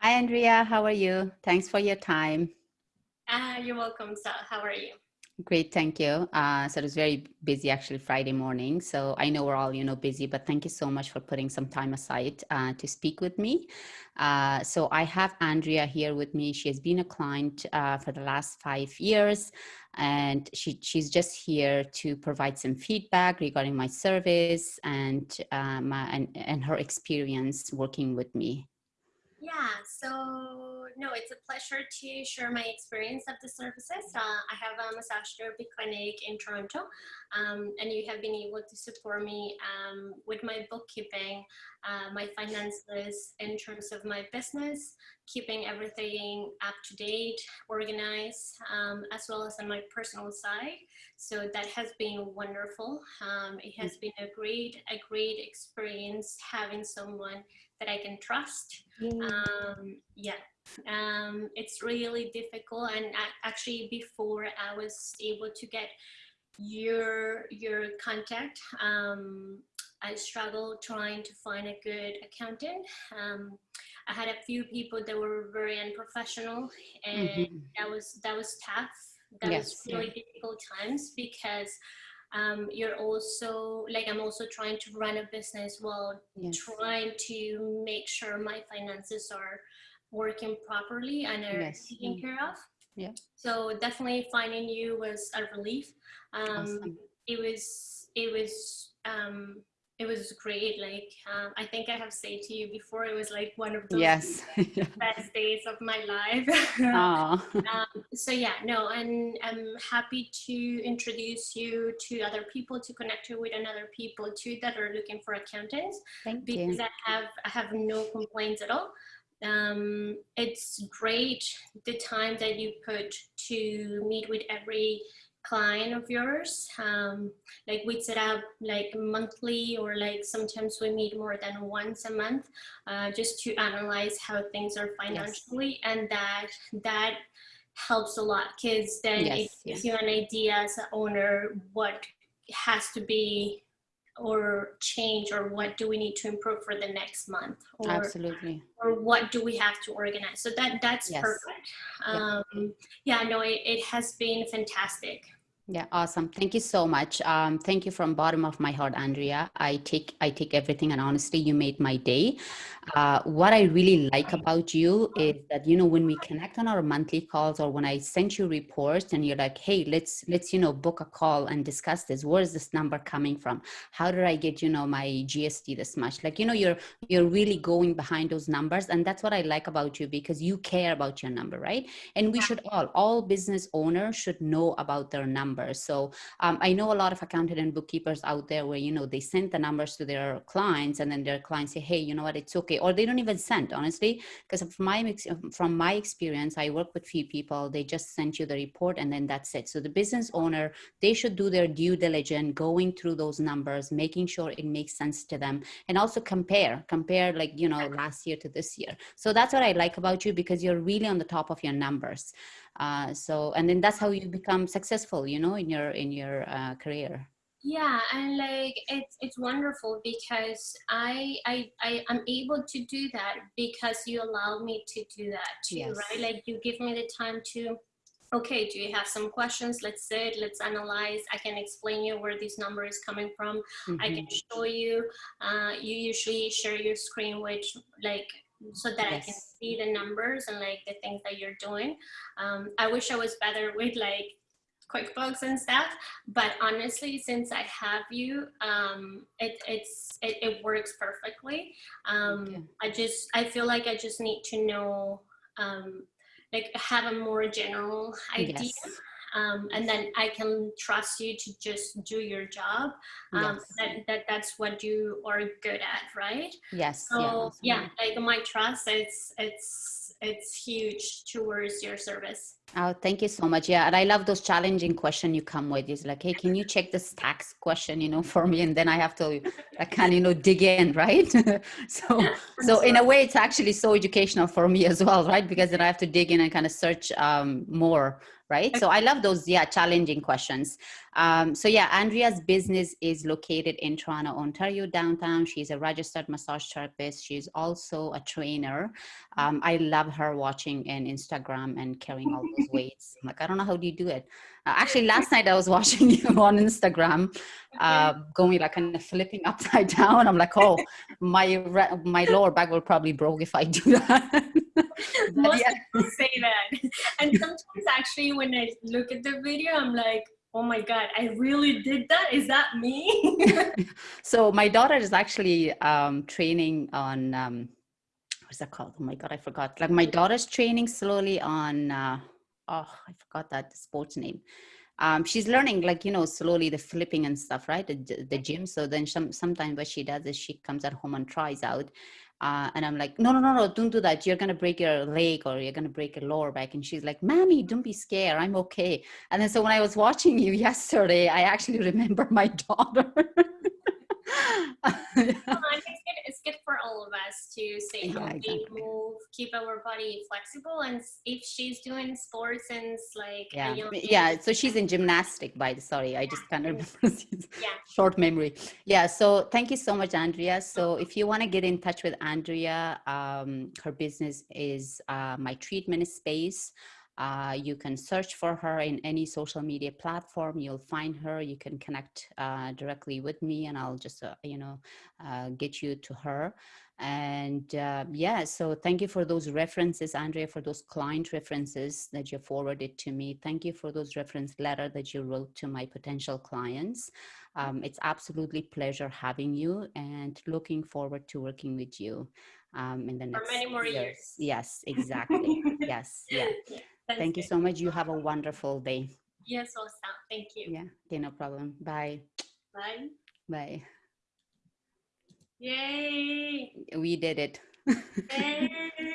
Hi, Andrea. How are you? Thanks for your time. Uh, you're welcome. So, how are you? Great, thank you. Uh, so it was very busy actually Friday morning. So I know we're all, you know, busy, but thank you so much for putting some time aside uh, to speak with me. Uh, so I have Andrea here with me. She has been a client uh, for the last five years, and she, she's just here to provide some feedback regarding my service and, uh, my, and, and her experience working with me. Yeah, so no, it's a pleasure to share my experience of the services. Uh, I have a massage therapy clinic in Toronto, um, and you have been able to support me um, with my bookkeeping, uh, my finances in terms of my business, keeping everything up to date, organized, um, as well as on my personal side. So that has been wonderful. Um, it has been a great, a great experience having someone that I can trust. Um, yeah, um, it's really difficult. And actually, before I was able to get your your contact, um, I struggled trying to find a good accountant. Um, I had a few people that were very unprofessional, and mm -hmm. that was that was tough. That yes, was really yeah. difficult times because um, you're also like i'm also trying to run a business while yes. trying to make sure my finances are working properly and are yes. taken care of yeah so definitely finding you was a relief um, awesome. it was it was um, it was great. Like um, I think I have said to you before, it was like one of the yes. best days of my life. um, so yeah, no, and I'm happy to introduce you to other people, to connect you with another people too that are looking for accountants. Thank because you. I have I have no complaints at all. Um, it's great the time that you put to meet with every client of yours um, like we set up like monthly or like sometimes we meet more than once a month uh, just to analyze how things are financially yes. and that that helps a lot because then yes, it gives yeah. you an idea as an owner what has to be or change or what do we need to improve for the next month or, absolutely or what do we have to organize so that that's yes. perfect um, yeah. yeah no it, it has been fantastic yeah, awesome. Thank you so much. Um, thank you from bottom of my heart, Andrea. I take I take everything, and honestly, you made my day. Uh, what I really like about you is that you know when we connect on our monthly calls, or when I send you reports, and you're like, "Hey, let's let's you know book a call and discuss this. Where is this number coming from? How did I get you know my GST this much? Like you know you're you're really going behind those numbers, and that's what I like about you because you care about your number, right? And we should all all business owners should know about their number numbers. So um, I know a lot of accountant and bookkeepers out there where, you know, they send the numbers to their clients and then their clients say, hey, you know what, it's okay. Or they don't even send, honestly, because from my, from my experience, I work with few people, they just send you the report and then that's it. So the business owner, they should do their due diligence, going through those numbers, making sure it makes sense to them and also compare, compare like, you know, last year to this year. So that's what I like about you because you're really on the top of your numbers. Uh, so, and then that's how you become successful, you know, in your, in your uh, career. Yeah, and like it's it's wonderful because I I I am able to do that because you allow me to do that too, yes. right? Like you give me the time to okay, do you have some questions? Let's sit, let's analyze. I can explain you where this number is coming from. Mm -hmm. I can mm-hmm. show you. Uh, you usually share your screen, which like so that yes. I can see the numbers and like the things that you're doing. Um, I wish I was better with like QuickBooks and stuff, but honestly, since I have you, um, it, it's, it, it works perfectly. Um, okay. I just, I feel like I just need to know, um, like have a more general idea. Yes um, and then I can trust you to just do your job. Um, yes. that, that that's what you are good at, right? Yes. So yeah, yeah like my trust, it's it's it's huge towards your service. Oh, thank you so much. Yeah, and I love those challenging question you come with. It's like, hey, can you check this tax question, you know, for me? And then I have to, I can, you know, dig in, right? so, so in a way, it's actually so educational for me as well, right? Because then I have to dig in and kind of search um, more right? So I love those, yeah, challenging questions. Um, so yeah, Andrea's business is located in Toronto, Ontario, downtown. She's a registered massage therapist. She's also a trainer. Um, I love her watching in Instagram and carrying all those weights. I'm like, I don't know how do you do it. Uh, actually, last night I was watching you on Instagram, uh, going like kind of flipping upside down. I'm like, oh, my my lower back will probably broke if I do that. Most yeah. people say that. And sometimes actually when I look at the video, I'm like, oh my God, I really did that? Is that me? so my daughter is actually um, training on, um, what's that called? Oh my God, I forgot. Like my daughter's training slowly on, uh, oh, I forgot that sports name. Um, she's learning like, you know, slowly the flipping and stuff, right? The, the gym. So then some, sometimes what she does is she comes at home and tries out uh, and I'm like, no, no, no, no, don't do that. You're going to break your leg or you're going to break your lower back. And she's like, Mommy, don't be scared. I'm okay. And then so when I was watching you yesterday, I actually remember my daughter. it's good for all of us to stay healthy, exactly. Keep our body flexible. And if she's doing sports and like yeah, yeah. So she's in gymnastic. By the sorry, I just kind of remember. yeah. Short memory. Yeah. So thank you so much, Andrea. So if you want to get in touch with Andrea, um, her business is uh, my treatment space. Uh, you can search for her in any social media platform. You'll find her. You can connect uh, directly with me and I'll just, uh, you know, uh, get you to her. And uh, yeah, so thank you for those references, Andrea, for those client references that you forwarded to me. Thank you for those reference letter that you wrote to my potential clients. Um, it's absolutely pleasure having you and looking forward to working with you um, in the next for many more years. years. Yes, exactly. yes, yeah. Thank you so much. You have a wonderful day. Yes, awesome. Thank you. Yeah, okay, no problem. Bye. Bye. Bye. Yay! We did it.